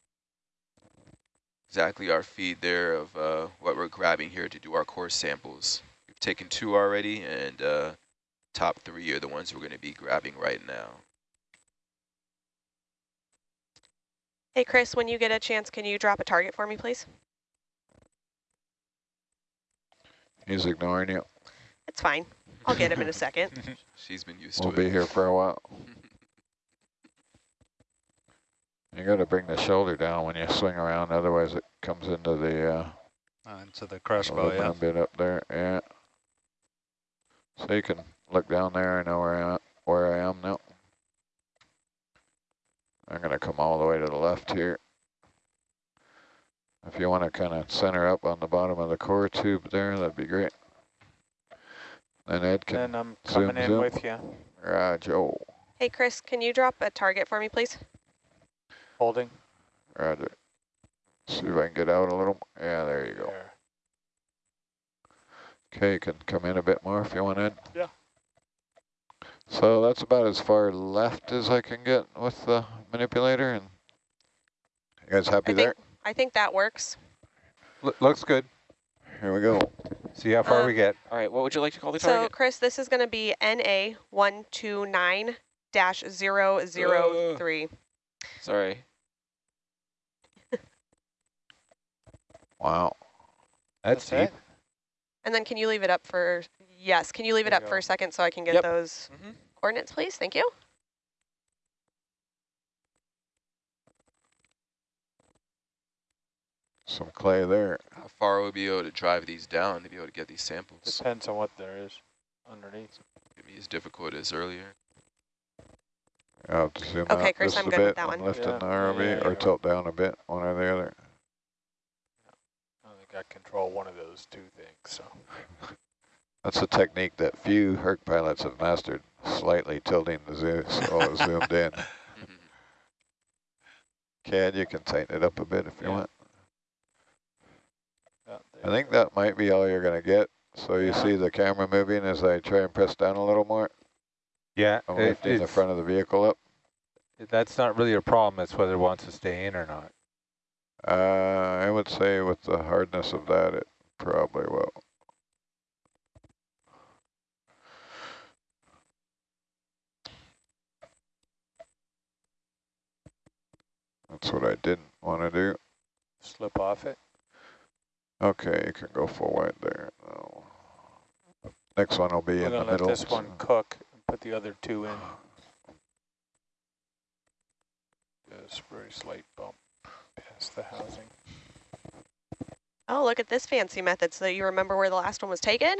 exactly our feed there of uh, what we're grabbing here to do our core samples. We've taken two already, and uh, top three are the ones we're going to be grabbing right now. Hey, Chris, when you get a chance, can you drop a target for me, please? He's ignoring you. It's fine. I'll get him in a second. She's been used We'll to be here for a while. You got to bring the shoulder down when you swing around, otherwise it comes into the uh, Uh, into the crash bar, little yeah. brown bit up there. Yeah. So you can look down there. I know where I am, where I am now. I'm gonna come all the way to the left here. If you want to kind of center up on the bottom of the core tube there, that'd be great. And Ed can And I'm zoom, coming in zoom. with you. Roger. Hey, Hey, Chris, can you drop a target for me, please? Holding. Roger. See if I can get out a little. Yeah, there you go. There. Okay, you can come in a bit more if you want in. Yeah. So that's about as far left as I can get with the manipulator. And you guys happy I there? think I think that works. L looks good. Here we go. See how far Um, we get. All right, what would you like to call the So, target? So, Chris, this is going to be NA one two nine dash zero zero three. Sorry. Wow. That's, That's deep. it? And then can you leave it up for yes? Can you leave it up for a second so I can get Yep. those Mm -hmm. coordinates, please? Thank you. Some clay there. How far will we be able to drive these down to be able to get these samples? Depends on what there is underneath. Maybe as difficult as earlier. I'll have to zoom Okay, out Chris, just I'm a good bit with that when one. lifting Yeah. the Yeah, ROV yeah, or yeah. tilt down a bit, one or the other. I think control one of those two things. So That's a technique that few Herc pilots have mastered, slightly tilting the zoom so it's zoomed in. CAD, you can tighten it up a bit if you Yeah. want. yeah, I think that might be all you're going to get. So you Yeah. see the camera moving as I try and press down a little more. Yeah, I'm it- lifting the front of the vehicle up. that's not really a problem. It's whether it wants to stay in or not. Uh, I would say with the hardness of that, it probably will. That's what I didn't want to do. slip off it. Okay, you can go full wide there. No. Next one will be We're in the gonna let middle. this one cook and put the other two in. Just very slight bump past the housing. Oh, look at this fancy method so that you remember where the last one was taken.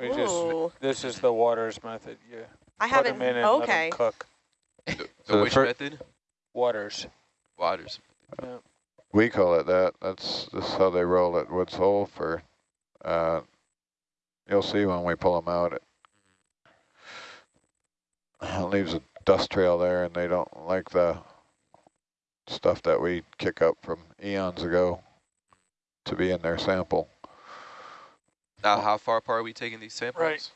We just Ooh. this is the waters method. Yeah. I Put 'em haven't. in and let 'em Okay. cook. The, the So the which method? Waters. Waters. Yeah. We call it that. That's just how they roll at Woods Hole for, uh, you'll see when we pull them out. It, it leaves a dust trail there and they don't like the stuff that we kick up from eons ago to be in their sample. Now, how far apart are we taking these samples? Right.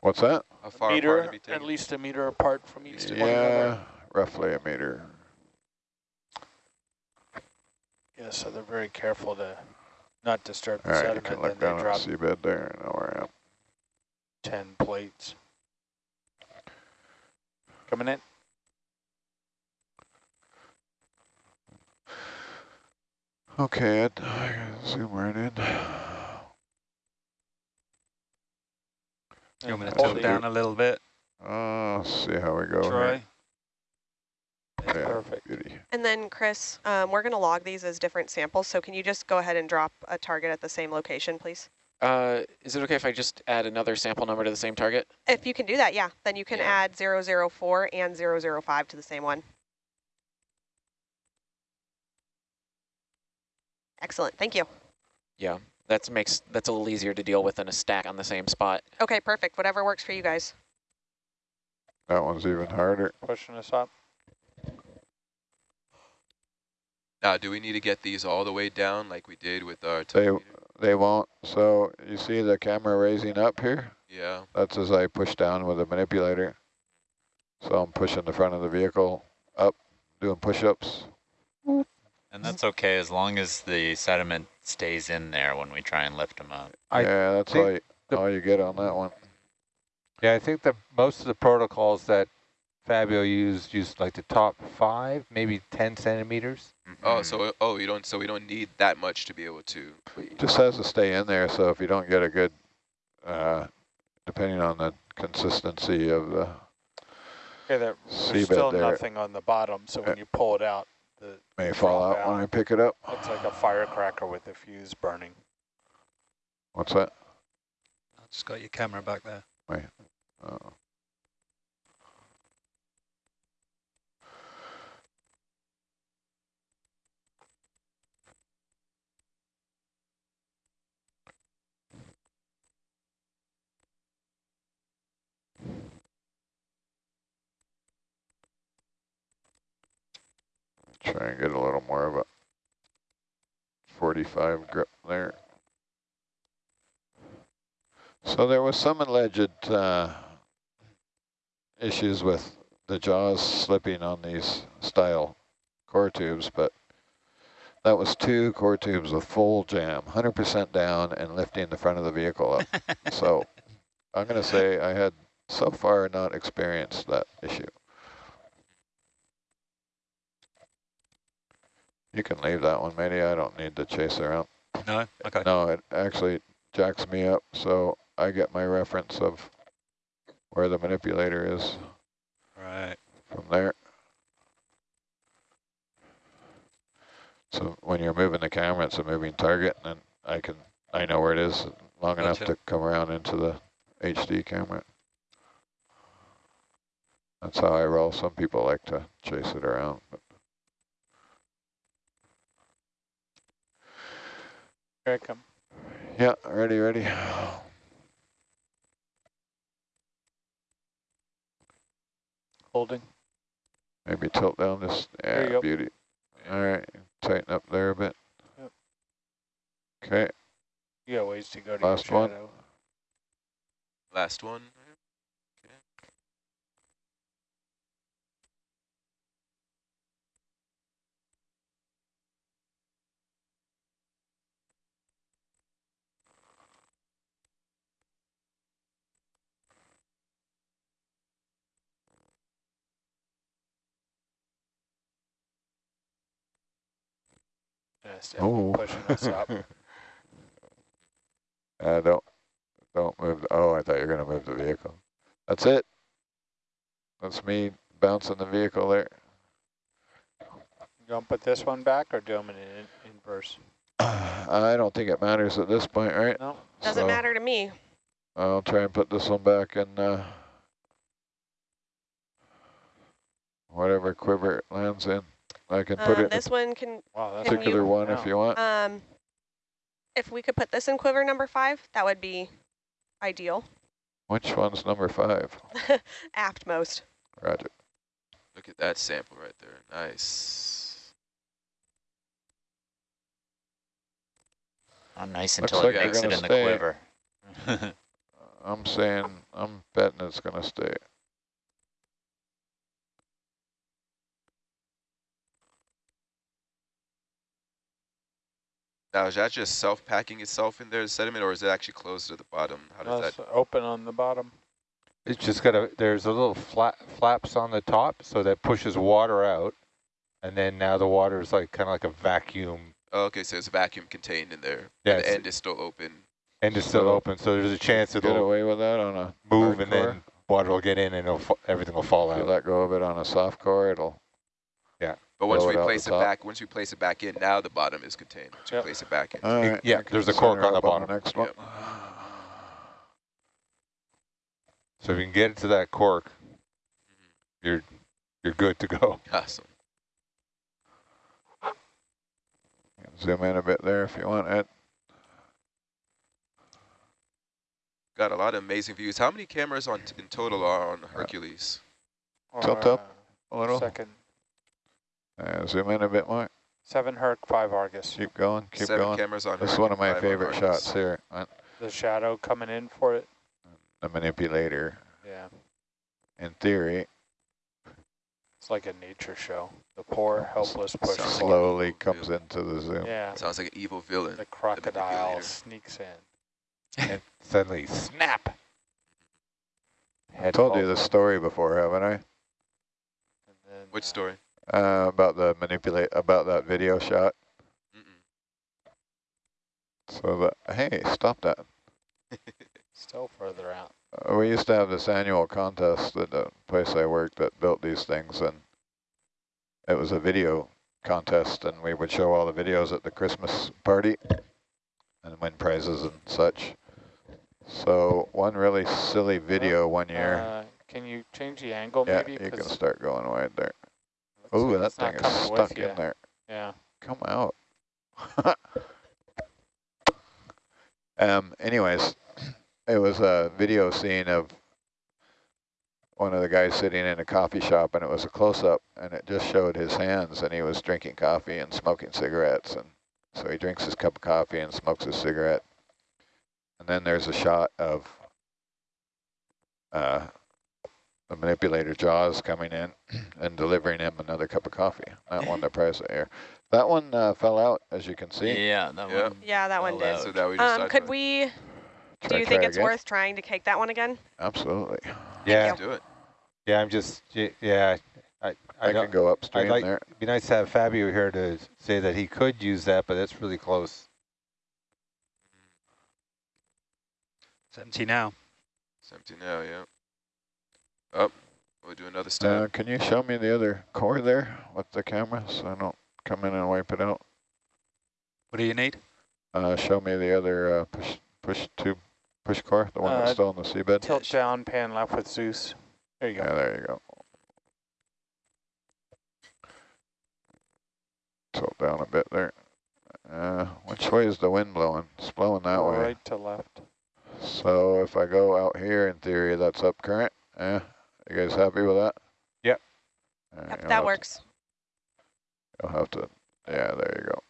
What's that? How far apart meter, are we at least a meter apart from each one Yeah, another. roughly a meter. Yeah, so they're very careful to not disturb the All right, you sediment. can Then look down at the seabed there. I know where I am. 10 plates. Coming in. Okay, Ed, I gotta zoom right in. You want me to And tilt down a little bit? Uh, see how we go here. Yeah, Perfect. beauty. And then, Chris, um, we're going to log these as different samples. So can you just go ahead and drop a target at the same location, please? Uh, is it okay if I just add another sample number to the same target? If you can do that, yeah. Then you can Yeah. add 004 and 005 to the same one. Excellent. Thank you. Yeah, that makes that's a little easier to deal with than a stack on the same spot. Okay, perfect. Whatever works for you guys. That one's even harder. Pushing us up. Now, do we need to get these all the way down like we did with our They, they won't. So you see the camera raising up here? Yeah. That's as I push down with the manipulator. So I'm pushing the front of the vehicle up, doing push-ups. And that's okay as long as the sediment stays in there when we try and lift them up. I yeah, that's think all you, the- all you get on that one. Yeah, I think that most of the protocols that Fabio used used like the top five, maybe 10 centimeters. Oh, Mhm. so oh, you don't. So we don't need that much to be able to. Just has to stay in there. So if you don't get a good, uh, depending on the consistency of the Okay, there, there's still there, nothing on the bottom, so when you pull it out, the, may fall drop out when. I pick it up. it's like a firecracker with the fuse burning. What's that? I've just got your camera back there. Uh, Try and get a little more of a 45 grip there. So there was some alleged uh, issues with the jaws slipping on these style core tubes, but that was two core tubes with full jam, 100% down and lifting the front of the vehicle up. so I'm going to say I had so far not experienced that issue. You can leave that one, matey. I don't need to chase around. No? Okay. No, it actually jacks me up, so I get my reference of where the manipulator is Right. from there. So when you're moving the camera, it's a moving target, and I can I know where it is long enough to come around into the HD camera. That's how I roll. Some people like to chase it around. But Here I come. yeah, ready, ready. Holding. Maybe tilt down this. There you Yeah, go. beauty. All right, tighten up there a bit. Yep. Okay, You got ways to go to Last your one. Last one. Yeah, Oh. pushing us up. uh, don't, don't move. The, oh, I thought you were going to move the vehicle. That's it. That's me bouncing the vehicle there. You gonna put this one back or do them in in inverse? I don't think it matters at this point, right? No. Doesn't So matter to me. I'll try and put this one back in uh, whatever quiver it lands in. I can put Um, it this one can, Wow, that's Can particular you- one if you want. um, if we could put this in quiver number five, that would be ideal. Which one's number five? Aft most. Roger. Look at that sample right there. Nice. Not nice until like it they're makes it gonna in the quiver. I'm saying, I'm betting it's going to stay. Now, is that just self-packing itself in there, the sediment, or is it actually closed at the bottom? How does That's that? open on the bottom. It's just got a, there's a little flat flaps on the top, so that pushes water out. And then now the water is like kind of like a vacuum. Oh, okay, so it's vacuum contained in there. Yeah, and the end is still open. And it's still So- open, so there's a chance Get it'll get away with that on a move and hardcore. then water will get in and it'll, everything will fall If you out. let go of it on a soft core, it'll But once we it place it top. back, once we place it back in, now the bottom is contained. Once we Yep. place it back in. All right, yeah, I there's a cork on the up bottom. next one. Yep. So if you can get it to that cork, you're you're good to go. Awesome. Zoom in a bit there if you want, it. Got a lot of amazing views. How many cameras on in total are on Hercules? Tilt up Uh, A little. Second. Uh, zoom in a bit more. Seven Herc, five Argus. Keep going. Keep Seven going. cameras on This is Herc one of my five on favorite Argus. shots here. uh, The shadow coming in for it. The manipulator. Yeah. In theory, It's like a nature show. The poor, helpless push. Sounds like slowly comes villain. into the zoom. Yeah. Sounds like an evil villain. The crocodile manipulator. sneaks in. and suddenly snap. I Head told you falls this story before, haven't I? And then, Which uh, story? Uh, about the manipulate about that video shot. Mm-mm. So that hey, stop that. Still further out. Uh, we used to have this annual contest at the place I worked that built these things, and it was a video contest, and we would show all the videos at the Christmas party and win prizes and such. So one really silly video one year. Uh, can you change the angle yeah, maybe? you can start going wide there. Oh, that thing is stuck in there. Yeah. Come out. um. Anyways, it was a video scene of one of the guys sitting in a coffee shop and it was a close-up and it just showed his hands and he was drinking coffee and smoking cigarettes and so he drinks his cup of coffee and smokes his cigarette and then there's a shot of uh, the manipulator jaws coming in and delivering him another cup of coffee that one the price of air that one uh, fell out as you can see Yeah, that Yeah. one. Yeah, that one Fell did. So that we Um, could we, Should do you think it's again? worth trying to take that one again? absolutely Yeah, Let's do it. yeah, I'm just, yeah, I, I I don't, can go upstream like- there it'd be nice to have Fabio here to say that he could use that, but that's really close. It's empty now. It's empty now, yeah. Up. we'll do another Uh, can you show me the other core there with the camera so I don't come in and wipe it out? What do you need? Uh, show me the other uh, push push tube push core, the one that's Uh, still in the seabed. Tilt down, pan left with Zeus. There you go. Yeah, go. there you go. Tilt down a bit there. Uh, which way is the wind blowing? It's blowing that way. right to left. So if I go out here, in theory, that's up current. Yeah, you guys happy with that? Yep. All right, Yep, that have to- works. You'll have to, yeah, there you go.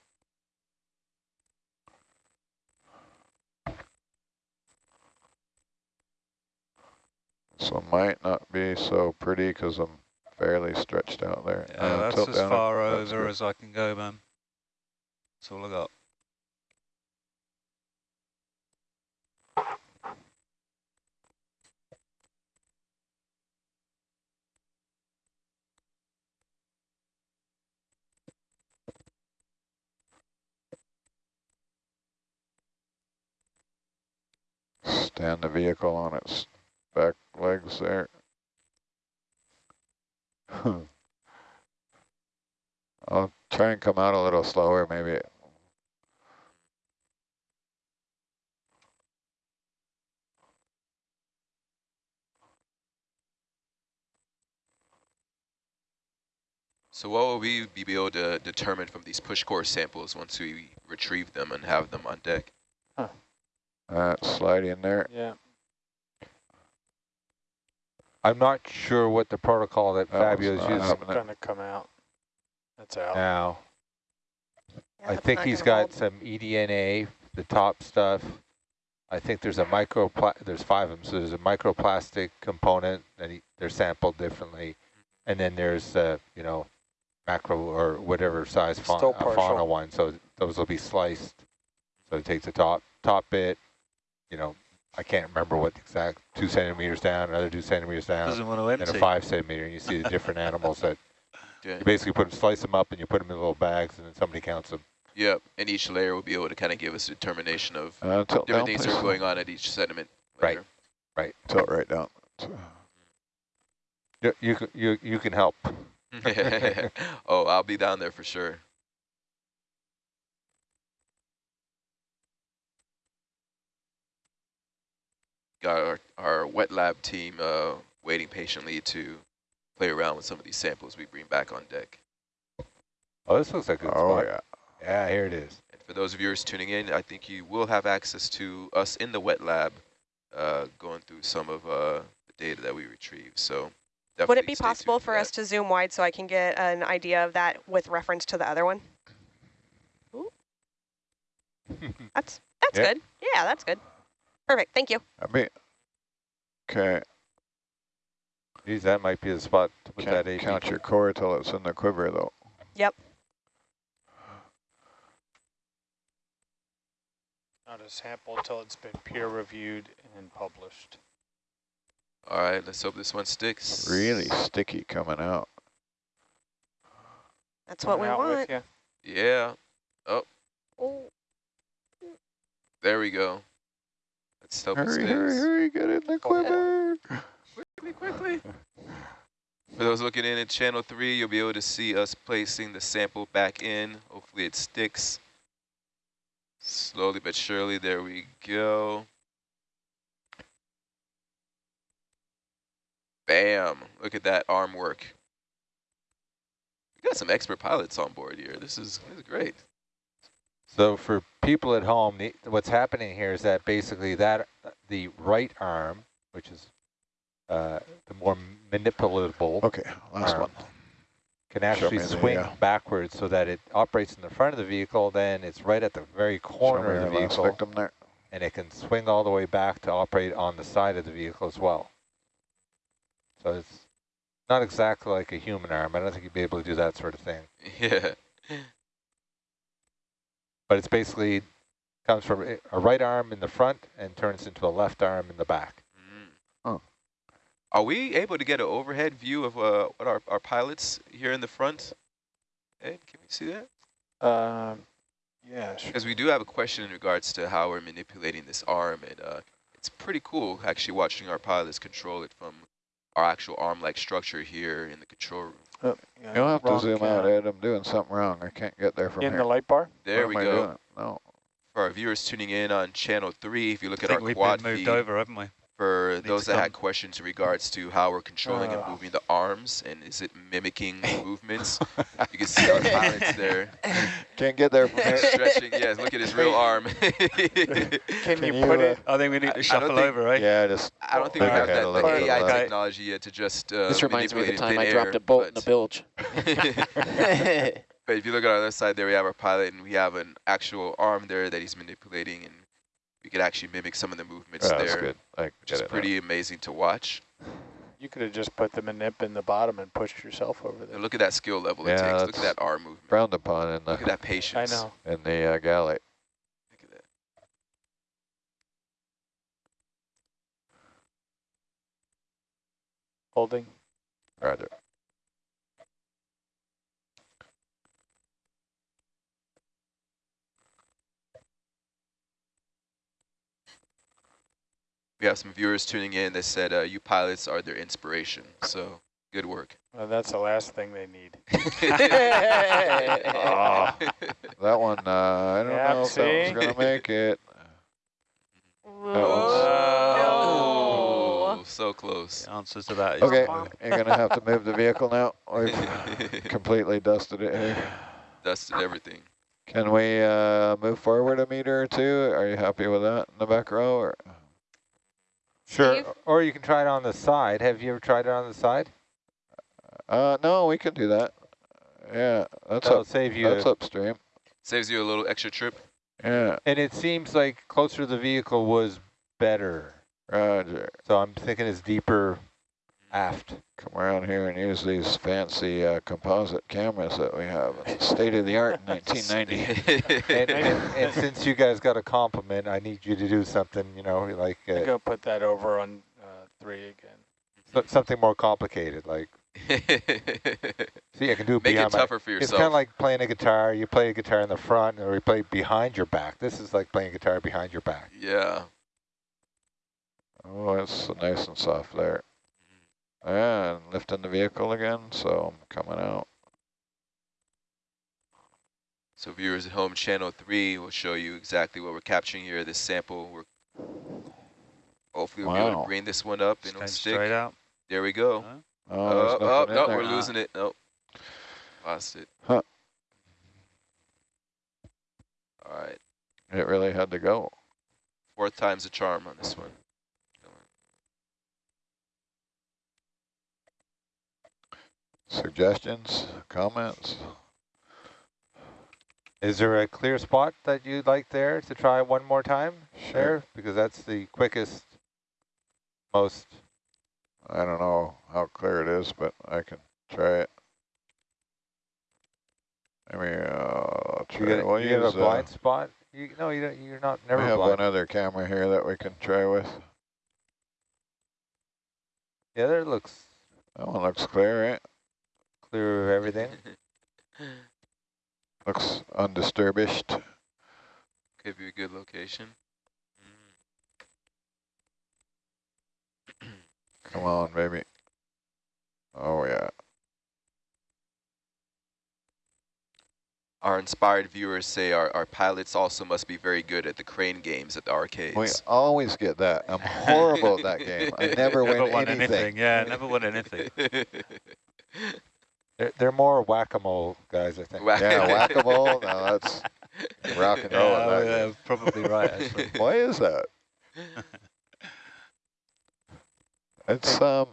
So might not be so pretty because I'm fairly stretched out there. Yeah, Uh, that's as far over as I can go, man. That's all I got. Stand the vehicle on its back legs there. I'll try and come out a little slower, maybe. So what will we be able to determine from these push core samples once we retrieve them and have them on deck? Uh, slide in there. Yeah. I'm not sure what the protocol that That one's Fabio's using happening. Gonna come out. That's out. now. Yeah, I think he's got hold. some E eDNA, the top stuff. I think there's a micro, there's five of them, so there's a microplastic component, and he, they're sampled differently. And then there's, uh, you know, macro or whatever size fa uh, fauna one, so those will be sliced. So it takes the top, top bit, you know, I can't remember what the exact, two centimeters down, another two centimeters down, Doesn't want to and a five centimeter, and you see the different animals that, Yeah. you basically put them, slice them up, and you put them in little bags, and then somebody counts them. Yep. And each layer will be able to kind of give us a determination of Uh, tilt down, different things that are going on at each sediment. Layer. Right. right. Tilt right down. You, you, c- you, you can help. oh, I'll be down there for sure. Got our, our wet lab team uh, waiting patiently to play around with some of these samples we bring back on deck. Oh, this looks like a good Oh, spot. yeah. Yeah, here it is. And for those of viewers tuning in, I think you will have access to us in the wet lab uh, going through some of uh, the data that we retrieve. So definitely Would it be possible tuned for that. us to zoom wide so I can get an idea of that with reference to the other one? Ooh. That's that's Yeah. good. Yeah, that's good. Perfect. Thank you. I mean, okay, Geez, that might be the spot to put that can't AP. count your core till it's in the quiver, though. Yep. Not a sample until it's been peer reviewed and published. All right, let's hope this one sticks. Really sticky coming out. That's what we Coming out with want. ya. Yeah, Oh, oh. there we go. Let's hope Hurry, sticks. hurry, hurry, get in the oh, quiver. Quickly, quickly. For those looking in at channel three, you'll be able to see us placing the sample back in. Hopefully it sticks. Slowly but surely, there we go. Bam, look at that arm work. We got some expert pilots on board here. This is, this is great. So for people at home, the, what's happening here is that basically that the right arm, which is uh, the more manipulable Okay, last Arm. one. can actually me the, swing uh, backwards so that it operates in the front of the vehicle, then it's right at the very corner of the our vehicle, there. and it can swing all the way back to operate on the side of the vehicle as well. So it's not exactly like a human arm. I don't think you'd be able to do that sort of thing. Yeah. But it's basically comes from a- a right arm in the front and turns into a left arm in the back. Mm. Oh. Are we able to get an overhead view of uh, what our, our pilots here in the front? Ed, can we see that? Um, yeah, sure. Because we do have a question in regards to how we're manipulating this arm, and uh, it's pretty cool actually watching our pilots control it from our actual arm-like structure here in the control room. Oh, yeah, You'll have to wrong zoom out. Ed. I'm doing something wrong. I can't get there from In here. the light bar? There What we go. No. For our viewers tuning in on channel three, if you look I at think our we've been moved feed, over, haven't we? For those to that had questions in regards to how we're controlling and Uh. moving the arms, and is it mimicking movements? you can see our pilots there Can't get there from here. stretching. Yes, look at his real arm. Can, Can you you, put uh, it? I think we need I- I to don't shuffle think- over, right? Yeah, just I don't think we have ahead that the. AI Okay. technology yet to just uh, This reminds me of the time I thin dropped air, a bolt in the bilge. But if you look at our other side there, we have our pilot and we have an actual arm there that he's manipulating and we could actually mimic some of the movements Yeah, that's there, good. I which is it now. pretty amazing to watch. You could have just put the manip in the bottom and pushed yourself over And there. look at that skill level it Yeah, takes. Look at that arm movement. frowned upon in Look at that patience. I know. in the uh, galley. Look at that. Holding. Roger. We have some viewers tuning in that said uh, you pilots are their inspiration. So good work. Well, that's the last thing they need. Ah. That one, uh, I don't Yep, know if that see? one's gonna make it. Whoa. Oh, so close. The answer to that is Okay, Bomb. you're gonna have to move the vehicle now. We've completely dusted it here. Dusted everything. Can we uh, move forward a meter or two? Are you happy with that in the back row? Or? Sure. Steve? Or you can try it on the side. Have you ever tried it on the side? Uh, no, we can do that. Yeah, that's That'll up. save you. That's upstream. Saves you a little extra trip. Yeah, And it seems like closer to the vehicle was better. Roger. So I'm thinking it's deeper aft. Come around here and use these fancy uh, composite cameras that we have. State of the art in 1990. And, and, and since you guys got a compliment, I need you to do something, you know, like I'm uh, going to put that over on uh, three again. so- something more complicated. Like, see, I can do it Make it behind my. tougher for It's kind of like playing a guitar. You play a guitar in the front, or you play behind your back. This is like playing a guitar behind your back. yeah. Oh, it's nice and soft there. Yeah, and lifting the vehicle again, so I'm coming out. So viewers at home, channel three will show you exactly what we're capturing here. This sample, we're hopefully we'll be able to bring this one up and it'll stick. straight out. There we go. Huh? Oh, Oh, oh, no, there. we're losing it. Nope. Lost it. Huh. All right. It really had to go. Fourth time's a charm on this one. Suggestions, comments? Is there a clear spot that you'd like there to try one more time Sure. there? Because that's the quickest, most. I don't know how clear it is, but I can try it. I mean, uh, You try. get, we'll you have a uh, blind spot? You, no, you don't, you're not we never have blind. one other camera here that we can try with. Yeah, there looks That one looks clear, right? Clear of everything. Looks undisturbed. Could be a good location. Mm. Come on, baby. Oh, yeah. Our inspired viewers say our, our pilots also must be very good at the crane games at the arcades. We always get that. I'm horrible at that game. I never win Never won anything. anything. Yeah, never won anything. They're, they're more whack-a-mole guys, I think. Yeah, whack-a-mole. No, that's rock and roll. Yeah, at that yeah, probably right, actually. Why is that? It's um,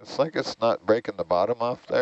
it's like it's not breaking the bottom off there.